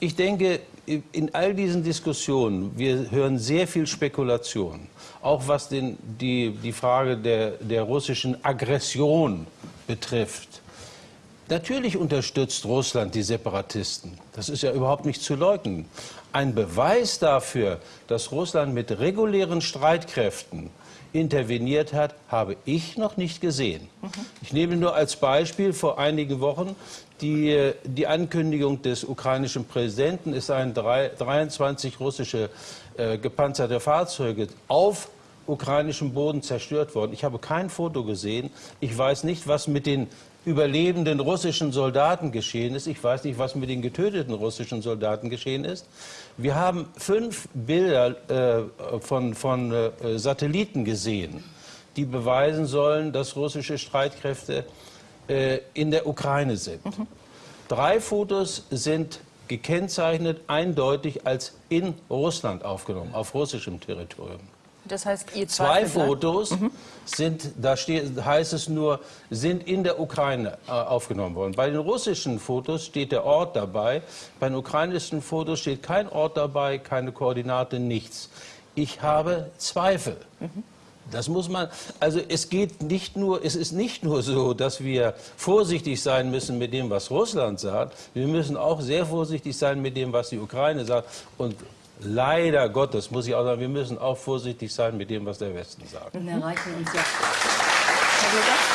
Ich denke, in all diesen Diskussionen, wir hören sehr viel Spekulation, auch was den, die, die Frage der, der russischen Aggression betrifft. Natürlich unterstützt Russland die Separatisten. Das ist ja überhaupt nicht zu leugnen. Ein Beweis dafür, dass Russland mit regulären Streitkräften interveniert hat, habe ich noch nicht gesehen. Ich nehme nur als Beispiel vor einigen Wochen die, die Ankündigung des ukrainischen Präsidenten, es seien drei, 23 russische äh, gepanzerte Fahrzeuge auf ukrainischem Boden zerstört worden. Ich habe kein Foto gesehen. Ich weiß nicht, was mit den überlebenden russischen Soldaten geschehen ist. Ich weiß nicht, was mit den getöteten russischen Soldaten geschehen ist. Wir haben fünf Bilder äh, von, von äh, Satelliten gesehen, die beweisen sollen, dass russische Streitkräfte äh, in der Ukraine sind. Mhm. Drei Fotos sind gekennzeichnet eindeutig als in Russland aufgenommen, auf russischem Territorium. Das heißt, ihr Zwei Fotos mhm. sind, da steht, heißt es nur, sind in der Ukraine äh, aufgenommen worden. Bei den russischen Fotos steht der Ort dabei. Bei den ukrainischen Fotos steht kein Ort dabei, keine Koordinate, nichts. Ich habe Zweifel. Mhm. Das muss man, also es geht nicht nur, es ist nicht nur so, dass wir vorsichtig sein müssen mit dem, was Russland sagt. Wir müssen auch sehr vorsichtig sein mit dem, was die Ukraine sagt. Und leider Gottes muss ich auch sagen, wir müssen auch vorsichtig sein mit dem, was der Westen sagt. Und erreichen uns jetzt. Herr